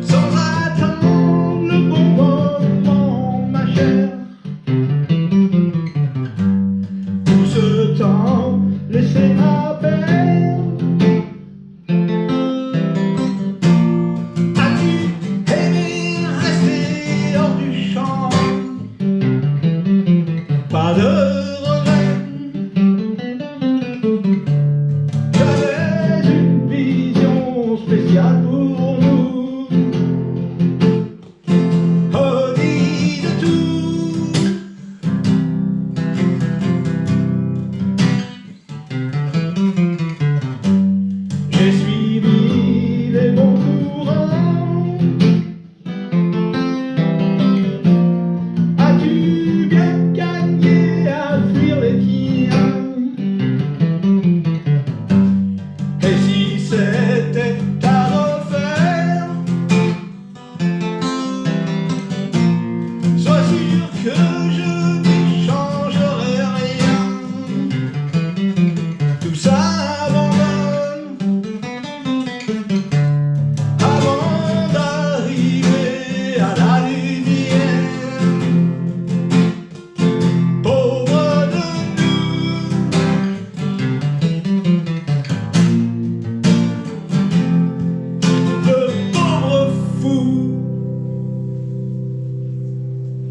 Sans attendre le bon moment, ma chère. Tout ce temps laissé à perdre. A tu aimé rester hors du champ, pas de?